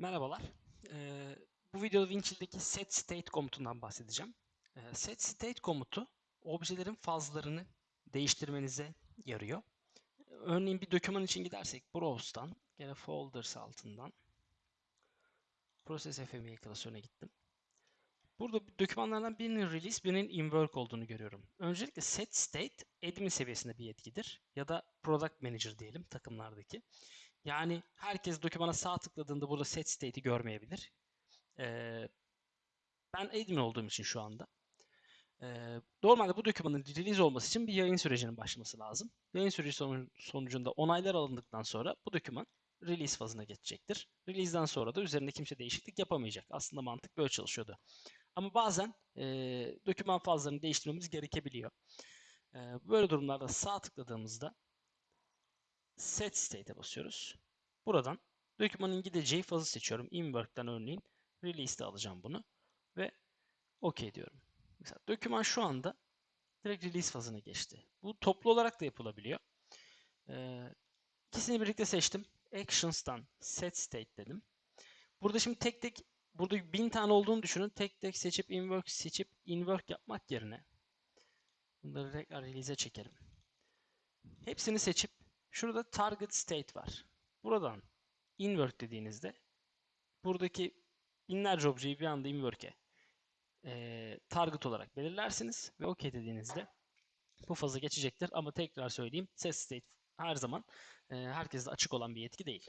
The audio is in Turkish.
Merhabalar. Ee, bu videoda Winchill'deki set state komutundan bahsedeceğim. Ee, set state komutu objelerin fazlarını değiştirmenize yarıyor. Örneğin bir doküman için gidersek Browse'dan, gene Folders altından Process FME klasörüne gittim. Burada dokümanlardan birinin release, birinin in work olduğunu görüyorum. Öncelikle set state admin seviyesinde bir yetkidir. Ya da product manager diyelim takımlardaki. Yani herkes dokümana sağ tıkladığında burada set state'i görmeyebilir. Ee, ben admin olduğum için şu anda. Ee, normalde bu dokümanın release olması için bir yayın sürecinin başlaması lazım. Yayın süreci sonu- sonucunda onaylar alındıktan sonra bu doküman release fazına geçecektir. Release'den sonra da üzerinde kimse değişiklik yapamayacak. Aslında mantık böyle çalışıyordu. Ama bazen e, doküman fazlarını değiştirmemiz gerekebiliyor. E, böyle durumlarda sağ tıkladığımızda set state'e basıyoruz. Buradan dokümanın gideceği fazı seçiyorum. Inwork'tan örneğin release'de alacağım bunu ve OK diyorum. Mesela doküman şu anda direkt release fazına geçti. Bu toplu olarak da yapılabiliyor. Ee, ikisini birlikte seçtim. Actions'tan set state dedim. Burada şimdi tek tek burada bin tane olduğunu düşünün. Tek tek seçip inwork seçip inwork yapmak yerine bunları tekrar release'e çekelim. Hepsini seçip şurada target state var. Buradan invert dediğinizde buradaki binlerce objeyi bir anda inwork'e eee, target olarak belirlersiniz ve OK dediğinizde bu fazı geçecektir. Ama tekrar söyleyeyim set state her zaman eee herkeste açık olan bir yetki değil.